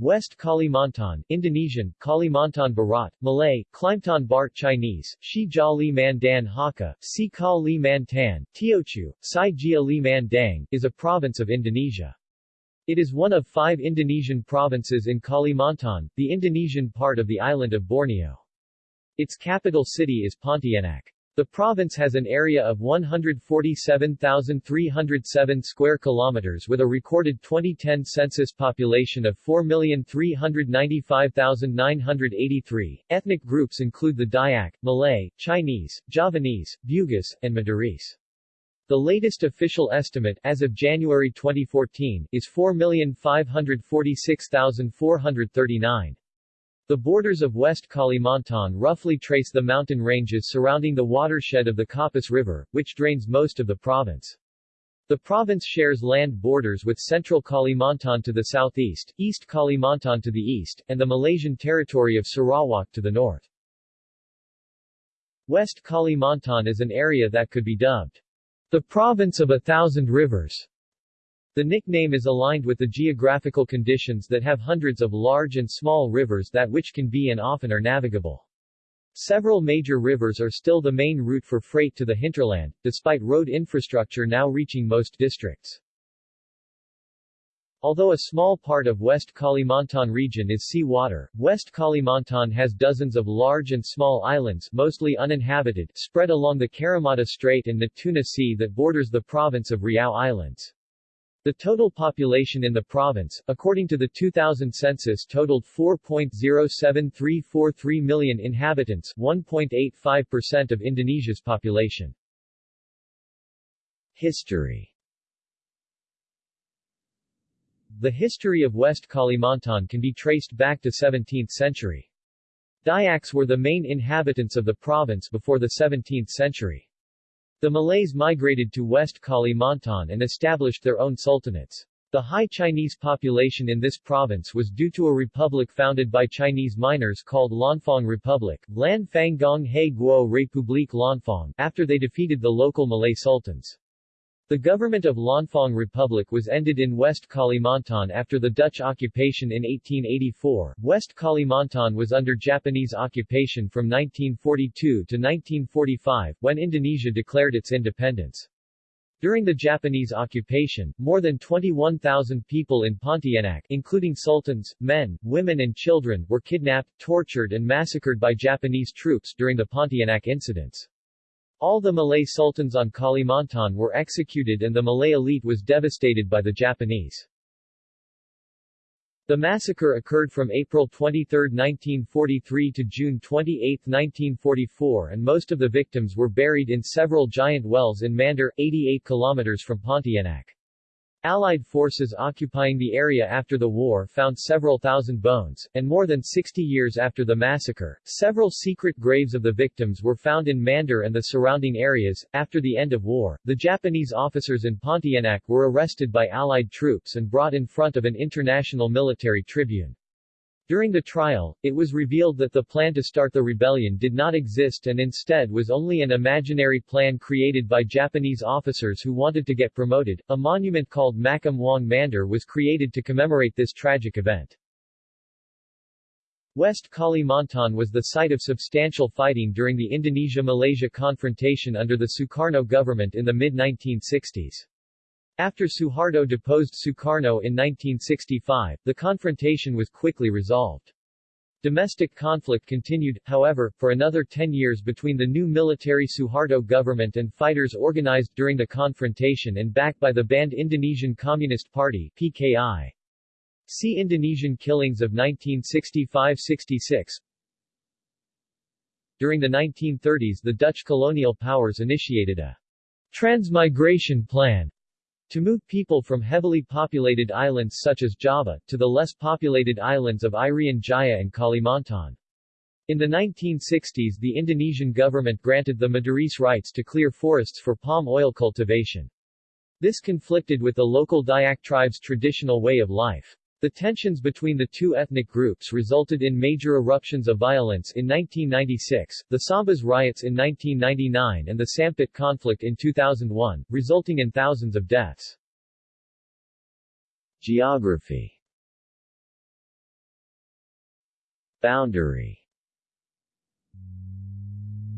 West Kalimantan, Indonesian, Kalimantan Barat, Malay, Klimtan Bart Chinese, Shi Jia Li Man Dan Hakka, Si Ka Li Man Tan, Teochew, Sai Jia Li is a province of Indonesia. It is one of five Indonesian provinces in Kalimantan, the Indonesian part of the island of Borneo. Its capital city is Pontianak. The province has an area of 147,307 square kilometers with a recorded 2010 census population of 4,395,983. Ethnic groups include the Dayak, Malay, Chinese, Javanese, Bugis, and Madurese. The latest official estimate as of January 2014 is 4,546,439. The borders of West Kalimantan roughly trace the mountain ranges surrounding the watershed of the Kapuas River, which drains most of the province. The province shares land borders with Central Kalimantan to the southeast, East Kalimantan to the east, and the Malaysian territory of Sarawak to the north. West Kalimantan is an area that could be dubbed the province of a thousand rivers. The nickname is aligned with the geographical conditions that have hundreds of large and small rivers that which can be and often are navigable. Several major rivers are still the main route for freight to the hinterland, despite road infrastructure now reaching most districts. Although a small part of West Kalimantan region is sea water, West Kalimantan has dozens of large and small islands mostly uninhabited spread along the Karimata Strait and Natuna Sea that borders the province of Riau Islands. The total population in the province, according to the 2000 census totaled 4.07343 million inhabitants 1.85% of Indonesia's population. History The history of West Kalimantan can be traced back to 17th century. Dayaks were the main inhabitants of the province before the 17th century. The Malays migrated to West Kalimantan and established their own sultanates. The high Chinese population in this province was due to a republic founded by Chinese miners called Lanfang Republic Lan Fang Gong He Guo République Lanfang, after they defeated the local Malay sultans. The government of Lanfang Republic was ended in West Kalimantan after the Dutch occupation in 1884. West Kalimantan was under Japanese occupation from 1942 to 1945, when Indonesia declared its independence. During the Japanese occupation, more than 21,000 people in Pontianak, including sultans, men, women and children, were kidnapped, tortured and massacred by Japanese troops during the Pontianak incidents. All the Malay sultans on Kalimantan were executed and the Malay elite was devastated by the Japanese. The massacre occurred from April 23, 1943 to June 28, 1944 and most of the victims were buried in several giant wells in Mandor, 88 kilometers from Pontianak. Allied forces occupying the area after the war found several thousand bones, and more than 60 years after the massacre, several secret graves of the victims were found in Mandor and the surrounding areas. After the end of war, the Japanese officers in Pontianak were arrested by Allied troops and brought in front of an international military tribune. During the trial, it was revealed that the plan to start the rebellion did not exist and instead was only an imaginary plan created by Japanese officers who wanted to get promoted. A monument called Makam Wang Mandor was created to commemorate this tragic event. West Kalimantan was the site of substantial fighting during the Indonesia-Malaysia confrontation under the Sukarno government in the mid-1960s. After Suharto deposed Sukarno in 1965, the confrontation was quickly resolved. Domestic conflict continued, however, for another 10 years between the new military Suharto government and fighters organized during the confrontation and backed by the banned Indonesian Communist Party PKI. See Indonesian killings of 1965-66 During the 1930s the Dutch colonial powers initiated a transmigration plan to move people from heavily populated islands such as Java, to the less populated islands of Irian Jaya and Kalimantan. In the 1960s the Indonesian government granted the Madurese rights to clear forests for palm oil cultivation. This conflicted with the local Dayak tribe's traditional way of life. The tensions between the two ethnic groups resulted in major eruptions of violence in 1996, the Sambas riots in 1999 and the Sampit conflict in 2001, resulting in thousands of deaths. Geography Boundary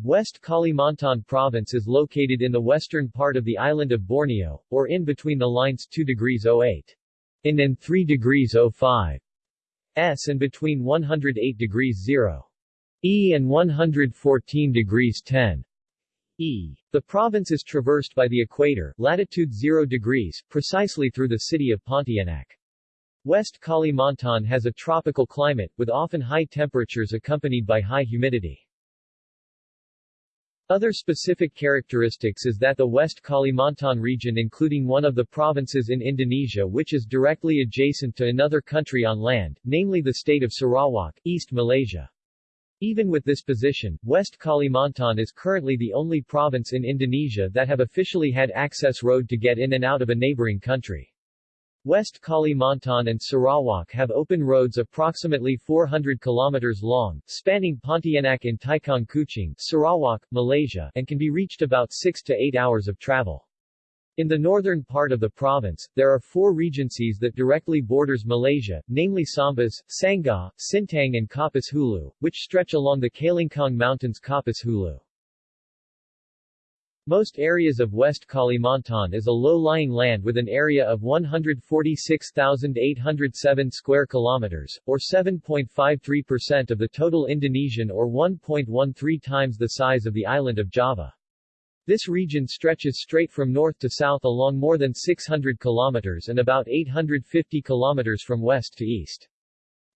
West Kalimantan Province is located in the western part of the island of Borneo, or in between the lines 2 degrees 08 in and 3 degrees 05 s and between 108 degrees 0 e and 114 degrees 10 e. The province is traversed by the equator, latitude 0 degrees, precisely through the city of Pontianak. West Kalimantan has a tropical climate, with often high temperatures accompanied by high humidity. Other specific characteristics is that the West Kalimantan region including one of the provinces in Indonesia which is directly adjacent to another country on land, namely the state of Sarawak, East Malaysia. Even with this position, West Kalimantan is currently the only province in Indonesia that have officially had access road to get in and out of a neighboring country. West Kalimantan and Sarawak have open roads approximately 400 kilometers long, spanning Pontianak in Taikong Kuching, Sarawak, Malaysia, and can be reached about 6 to 8 hours of travel. In the northern part of the province, there are four regencies that directly borders Malaysia, namely Sambas, Sanggau, Sintang and Kapuas Hulu, which stretch along the Kelingkang Mountains Kapuas Hulu. Most areas of West Kalimantan is a low-lying land with an area of 146,807 square kilometers, or 7.53% of the total Indonesian or 1.13 times the size of the island of Java. This region stretches straight from north to south along more than 600 kilometers and about 850 kilometers from west to east.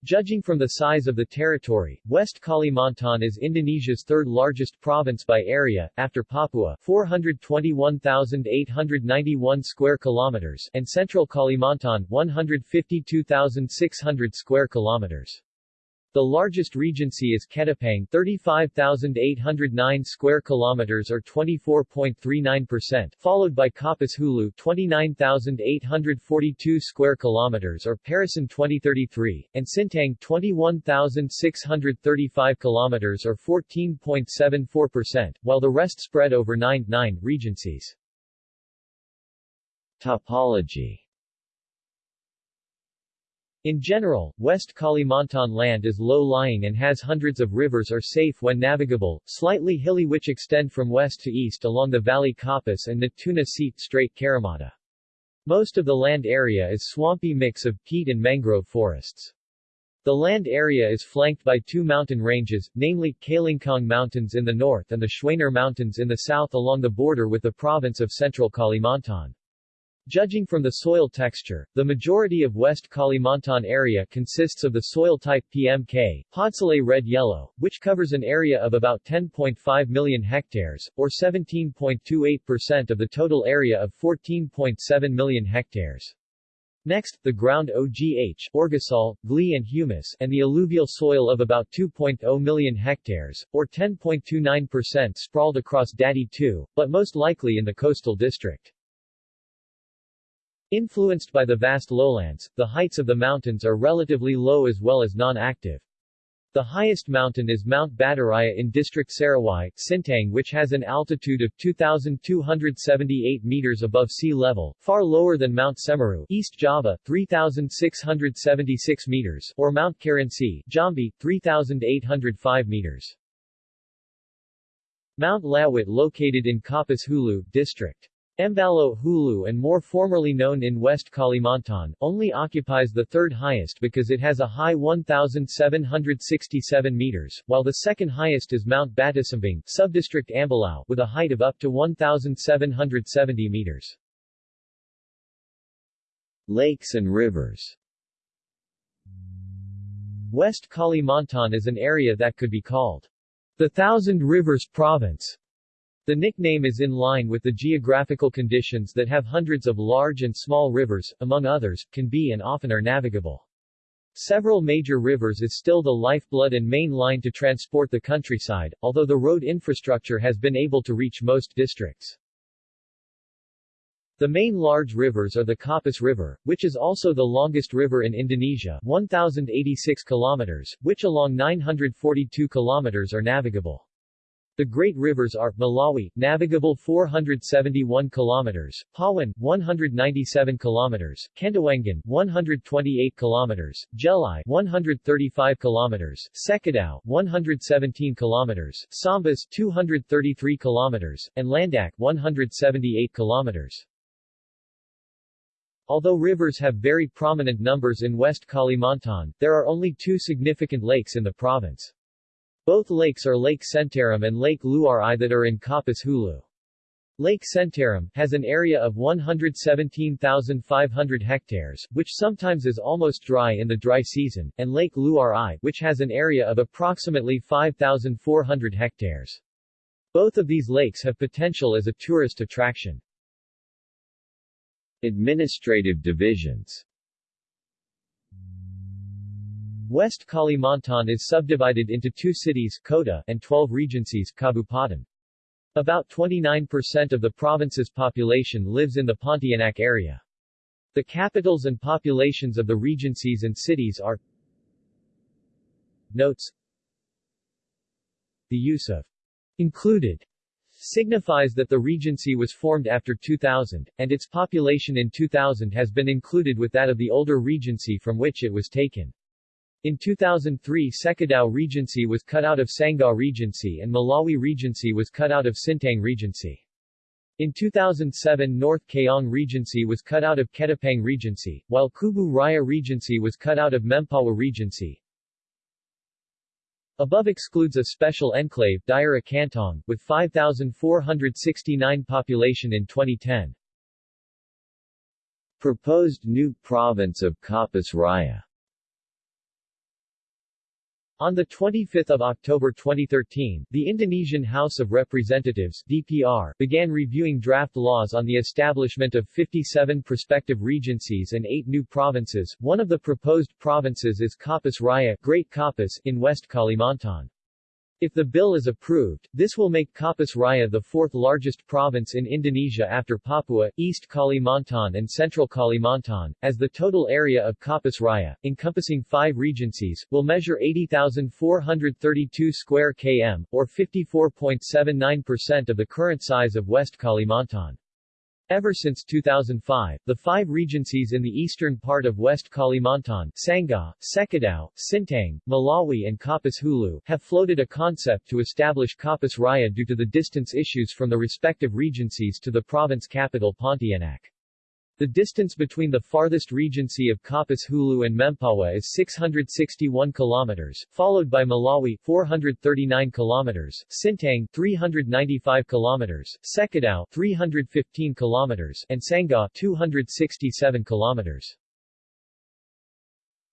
Judging from the size of the territory, West Kalimantan is Indonesia's third largest province by area, after Papua 421,891 square kilometers and Central Kalimantan 152,600 square kilometers. The largest regency is Ketapang 35,809 square kilometers or 24.39%, followed by Kapuas Hulu 29,842 square kilometers or Parasan 2033, and Sintang 21,635 kilometers or 14.74%, while the rest spread over 9 9 regencies. Topology in general, West Kalimantan land is low-lying and has hundreds of rivers are safe when navigable, slightly hilly which extend from west to east along the Valley Kapuas and Natuna Seat Strait Karimata. Most of the land area is swampy mix of peat and mangrove forests. The land area is flanked by two mountain ranges, namely, Kelingkang Mountains in the north and the Schwaner Mountains in the south along the border with the province of Central Kalimantan. Judging from the soil texture, the majority of West Kalimantan area consists of the soil type PMK, Podzolic red-yellow, which covers an area of about 10.5 million hectares, or 17.28% of the total area of 14.7 million hectares. Next, the ground OGH, orgosol, gli and humus, and the alluvial soil of about 2.0 million hectares, or 10.29% sprawled across Dati II, but most likely in the coastal district. Influenced by the vast lowlands, the heights of the mountains are relatively low as well as non-active. The highest mountain is Mount Baturaya in District Sarawai, Sintang which has an altitude of 2,278 meters above sea level, far lower than Mount Semeru, East Java, 3,676 meters, or Mount Kerinci, Jambi, 3,805 meters. Mount Lawit located in Kapuas Hulu, District. Mbalo Hulu and more formerly known in West Kalimantan, only occupies the third highest because it has a high 1,767 meters, while the second highest is Mount Batisimbang, subdistrict Ambalao, with a height of up to 1,770 meters. Lakes and rivers West Kalimantan is an area that could be called the Thousand Rivers Province the nickname is in line with the geographical conditions that have hundreds of large and small rivers, among others, can be and often are navigable. Several major rivers is still the lifeblood and main line to transport the countryside, although the road infrastructure has been able to reach most districts. The main large rivers are the Kapuas River, which is also the longest river in Indonesia 1,086 kilometers, which along 942 kilometers are navigable. The great rivers are Melawi, navigable 471 kilometers, Pawan, 197 kilometers, Kendawangan, 128 kilometers, Jelai, 135 kilometers, Sekadau, 117 kilometers, Sambas, 233 kilometers, and Landak, 178 kilometers. Although rivers have very prominent numbers in West Kalimantan, there are only two significant lakes in the province. Both lakes are Lake Sentarum and Lake Luar that are in Kapuas Hulu. Lake Sentarum has an area of 117,500 hectares, which sometimes is almost dry in the dry season, and Lake Luar which has an area of approximately 5,400 hectares. Both of these lakes have potential as a tourist attraction. Administrative divisions West Kalimantan is subdivided into two cities Kota and 12 regencies Kabupaten. About 29% of the province's population lives in the Pontianak area. The capitals and populations of the regencies and cities are Notes The use of included signifies that the regency was formed after 2000, and its population in 2000 has been included with that of the older regency from which it was taken. In 2003 Sekadau Regency was cut out of Sanggau Regency and Melawi Regency was cut out of Sintang Regency. In 2007 North Kayong Regency was cut out of Ketapang Regency, while Kubu Raya Regency was cut out of Mempawah Regency. Above excludes a special enclave, Daira Kantong, with 5,469 population in 2010. Proposed new province of Kapuas Raya on 25 October 2013, the Indonesian House of Representatives DPR began reviewing draft laws on the establishment of 57 prospective regencies and 8 new provinces. One of the proposed provinces is Kapuas Raya Great Kapuas in West Kalimantan. If the bill is approved, this will make Kapuas Raya the fourth largest province in Indonesia after Papua, East Kalimantan and Central Kalimantan, as the total area of Kapuas Raya, encompassing five regencies, will measure 80,432 square km, or 54.79% of the current size of West Kalimantan. Ever since 2005, the five regencies in the eastern part of West Kalimantan Sanggau, Sekadau, Sintang, Melawi and Kapuas Hulu have floated a concept to establish Kapuas Raya due to the distance issues from the respective regencies to the province capital Pontianak. The distance between the farthest regency of Kapuas Hulu and Mempawah is 661 kilometers, followed by Melawi 439 kilometers, Sintang 395 kilometers, Sekadau 315 kilometers, and Sanggau 267 kilometers.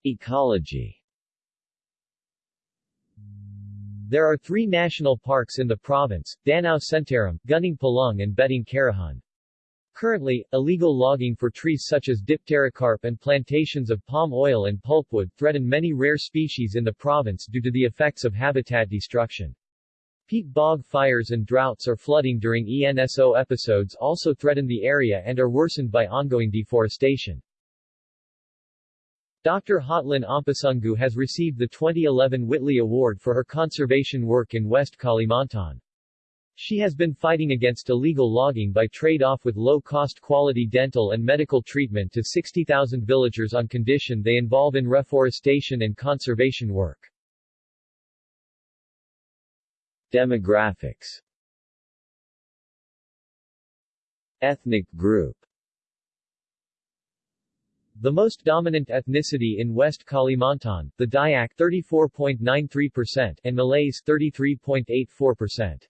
Ecology There are three national parks in the province, Danau Sentarum, Gunung Palung and Betung Kerihun. Currently, illegal logging for trees such as dipterocarp and plantations of palm oil and pulpwood threaten many rare species in the province due to the effects of habitat destruction. Peat bog fires and droughts or flooding during ENSO episodes also threaten the area and are worsened by ongoing deforestation. Dr. Hotlin Ompusunggu has received the 2011 Whitley Award for her conservation work in West Kalimantan. She has been fighting against illegal logging by trade-off with low-cost quality dental and medical treatment to 60,000 villagers on condition they involve in reforestation and conservation work. Demographics Ethnic group The most dominant ethnicity in West Kalimantan, the Dayak 34.93% and Malays 33.84%.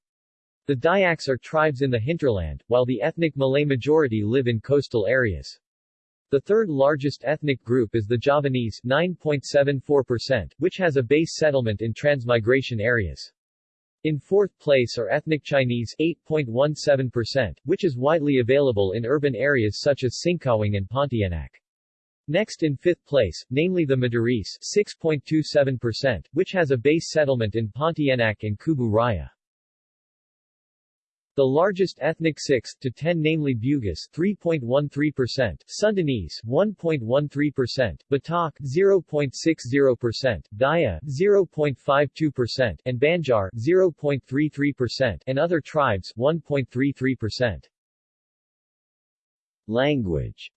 The Dayaks are tribes in the hinterland, while the ethnic Malay majority live in coastal areas. The third largest ethnic group is the Javanese 9.74%, which has a base settlement in transmigration areas. In fourth place are ethnic Chinese 8.17%, which is widely available in urban areas such as Singkawang and Pontianak. Next in fifth place, namely the Madurese 6.27%, which has a base settlement in Pontianak and Kubu Raya. The largest ethnic 6 to 10 namely Bugis 3.13%, Sundanese 1.13%, Batak 0.60%, Daya 0.52% and Banjar 0.33% and other tribes 1.33%. Language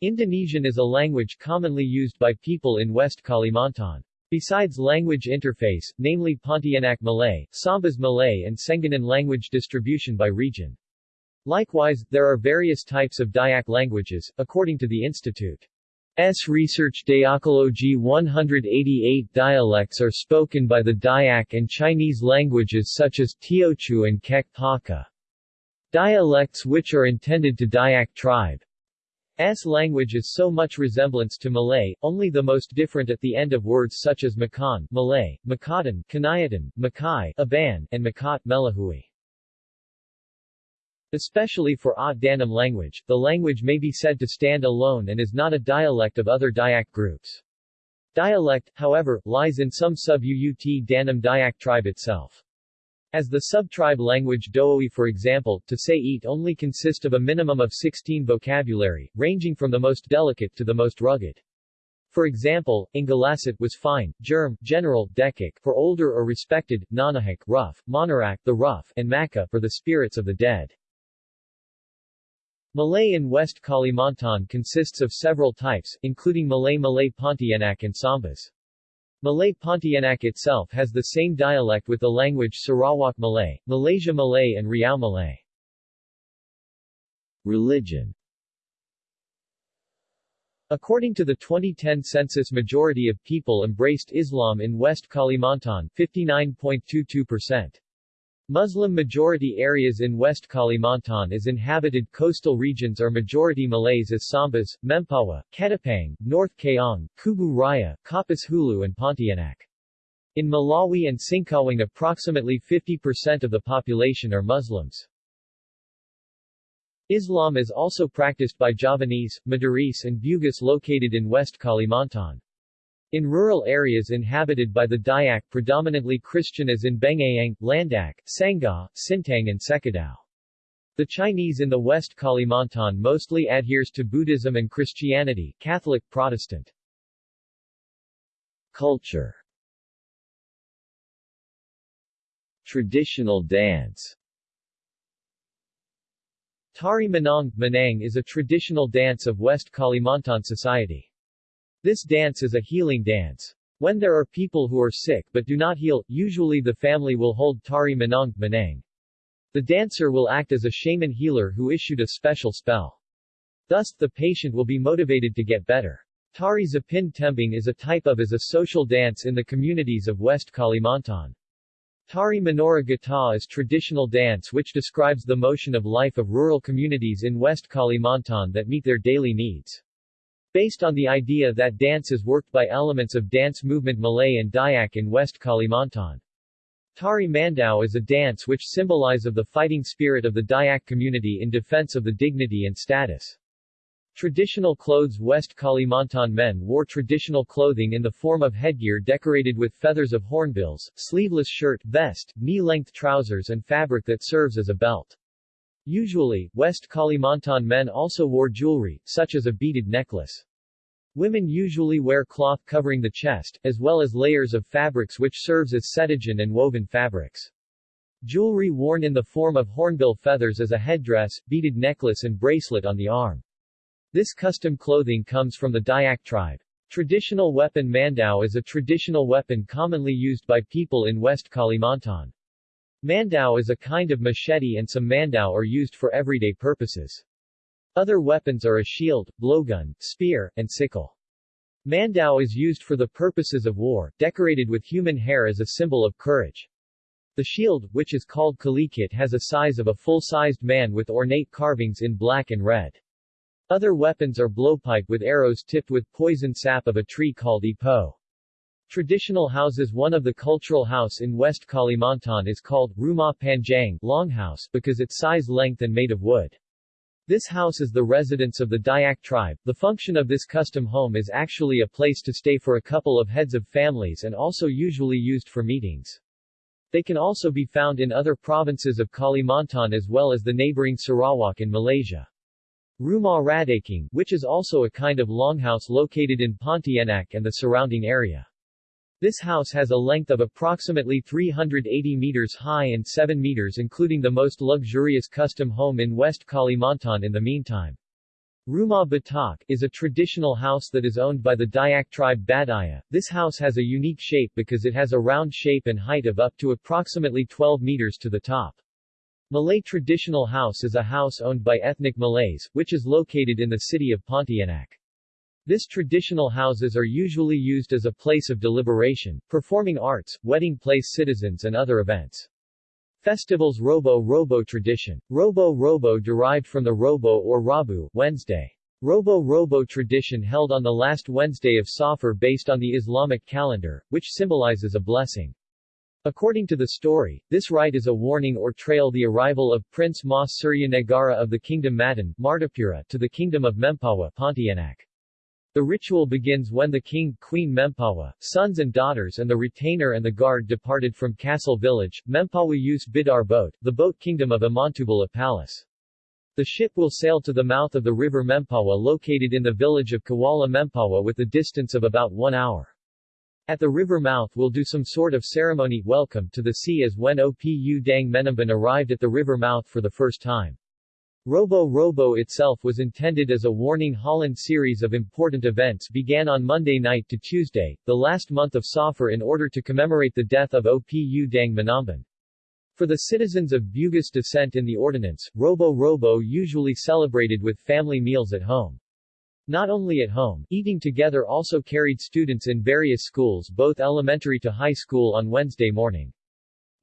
Indonesian is a language commonly used by people in West Kalimantan. Besides language interface, namely Pontianak Malay, Sambas Malay and Senganan language distribution by region. Likewise, there are various types of Dayak languages, according to the Institute. S. Research Dayakology 188 dialects are spoken by the Dayak and Chinese languages such as Teochew and Kek Paka. Dialects which are intended to Dayak tribe. S language is so much resemblance to Malay, only the most different at the end of words such as Makan, Malay, Makatan, Kanayatan, Makai, Aban, and Makat, Melahui. Especially for At Danum language, the language may be said to stand alone and is not a dialect of other Dayak groups. Dialect, however, lies in some sub-Uut Danum Dayak tribe itself. As the subtribe language Dooi for example, to say eat only consist of a minimum of 16 vocabulary, ranging from the most delicate to the most rugged. For example, Ingalasit was fine, germ, general, dekik for older or respected, Nanahik rough, Monarak the rough, and Maka for the spirits of the dead. Malay in West Kalimantan consists of several types, including Malay Malay Pontianak and Sambas. Malay Pontianak itself has the same dialect with the language Sarawak Malay, Malaysia Malay and Riau Malay. Religion According to the 2010 census majority of people embraced Islam in West Kalimantan 59.22%. Muslim-majority areas in West Kalimantan as inhabited coastal regions are majority Malays as Sambas, Mempawah, Ketapang, North Kayong, Kubu Raya, Kapuas Hulu and Pontianak. In Melawi and Singkawang approximately 50% of the population are Muslims. Islam is also practiced by Javanese, Madurese and Bugis located in West Kalimantan. In rural areas inhabited by the Dayak predominantly Christian as in Bengkayang, Landak, Sangha, Sintang and Sekadau. The Chinese in the West Kalimantan mostly adheres to Buddhism and Christianity Catholic Protestant. Culture Traditional dance Tari Manang, Manang is a traditional dance of West Kalimantan society. This dance is a healing dance. When there are people who are sick but do not heal, usually the family will hold Tari Manang Manang. The dancer will act as a shaman healer who issued a special spell. Thus, the patient will be motivated to get better. Tari Zapin Tembing is a type of as a social dance in the communities of West Kalimantan. Tari Menora Gata is traditional dance which describes the motion of life of rural communities in West Kalimantan that meet their daily needs. Based on the idea that dance is worked by elements of dance movement Malay and Dayak in West Kalimantan. Tari Mandau is a dance which symbolize of the fighting spirit of the Dayak community in defense of the dignity and status. Traditional clothes West Kalimantan men wore traditional clothing in the form of headgear decorated with feathers of hornbills, sleeveless shirt, vest, knee-length trousers and fabric that serves as a belt. Usually, West Kalimantan men also wore jewelry, such as a beaded necklace. Women usually wear cloth covering the chest, as well as layers of fabrics which serves as setajan and woven fabrics. Jewelry worn in the form of hornbill feathers as a headdress, beaded necklace and bracelet on the arm. This custom clothing comes from the Dayak tribe. Traditional weapon Mandau is a traditional weapon commonly used by people in West Kalimantan. Mandau is a kind of machete and some mandau are used for everyday purposes. Other weapons are a shield, blowgun, spear, and sickle. Mandau is used for the purposes of war, decorated with human hair as a symbol of courage. The shield, which is called kalikit has a size of a full-sized man with ornate carvings in black and red. Other weapons are blowpipe with arrows tipped with poison sap of a tree called ipo. Traditional houses One of the cultural house in West Kalimantan is called Rumah Panjang longhouse because its size length and made of wood. This house is the residence of the Dayak tribe. The function of this custom home is actually a place to stay for a couple of heads of families and also usually used for meetings. They can also be found in other provinces of Kalimantan as well as the neighboring Sarawak in Malaysia. Rumah Radaking, which is also a kind of longhouse located in Pontianak and the surrounding area. This house has a length of approximately 380 meters high and 7 meters including the most luxurious custom home in West Kalimantan in the meantime. Rumah Batak is a traditional house that is owned by the Dayak tribe Badaya. This house has a unique shape because it has a round shape and height of up to approximately 12 meters to the top. Malay traditional house is a house owned by ethnic Malays, which is located in the city of Pontianak. This traditional houses are usually used as a place of deliberation, performing arts, wedding place citizens and other events. Festivals Robo-Robo tradition. Robo-Robo derived from the Robo or Rabu Wednesday. Robo-Robo tradition held on the last Wednesday of Safar based on the Islamic calendar, which symbolizes a blessing. According to the story, this rite is a warning or trail the arrival of Prince Negara of the Kingdom Matan Martapura to the Kingdom of Mempawah Pontianak. The ritual begins when the king, queen Mempawah, sons and daughters and the retainer and the guard departed from Castle Village, Mempawah use Bidar boat, the boat kingdom of Amantubala Palace. The ship will sail to the mouth of the river Mempawah located in the village of Kuala Mempawah with a distance of about one hour. At the river mouth will do some sort of ceremony welcome to the sea as when Opu Dang Menamban arrived at the river mouth for the first time. Robo Robo itself was intended as a warning Holland series of important events began on Monday night to Tuesday, the last month of Safar in order to commemorate the death of Opu Dang Manamban. For the citizens of Bugis descent in the ordinance, Robo Robo usually celebrated with family meals at home. Not only at home, eating together also carried students in various schools both elementary to high school on Wednesday morning.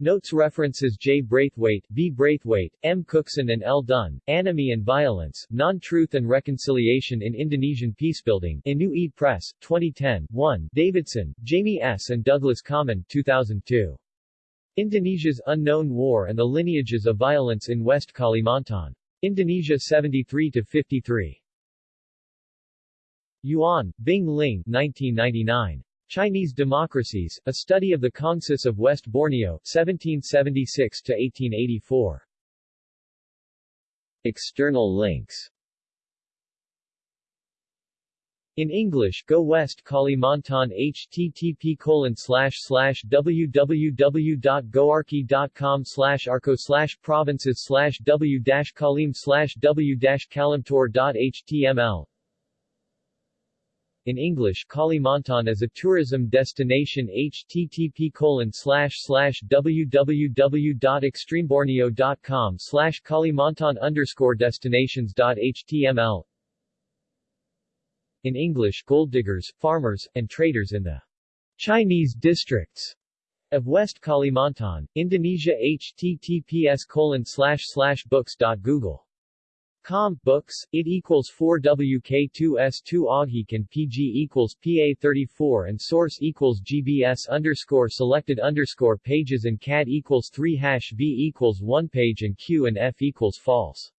Notes references J. Braithwaite, B. Braithwaite, M. Cookson and L. Dunn, Anomie and Violence, Non-Truth and Reconciliation in Indonesian Peacebuilding, Inu E. Press, 2010, 1, Davidson, Jamie S. and Douglas Kammen, 2002. Indonesia's Unknown War and the Lineages of Violence in West Kalimantan. Indonesia 73-53. Yuan, Bing Ling, 1999. Chinese Democracies, A Study of the Kongsis of West Borneo, 1776-1884. External links in English, Go West Kalimantan http www.goarchy.com arco provinces w kalim w kalimtor.html in English Kalimantan as a tourism destination http www.extremeborneo.com slash Kalimantan underscore destinations.html In English gold diggers, farmers, and traders in the Chinese districts of West Kalimantan, Indonesia https colon slash slash books.google Com, books, it equals 4WK2S2 Aughik and PG equals PA34 and source equals GBS underscore selected underscore pages and CAD equals 3 hash V equals 1 page and Q and F equals false.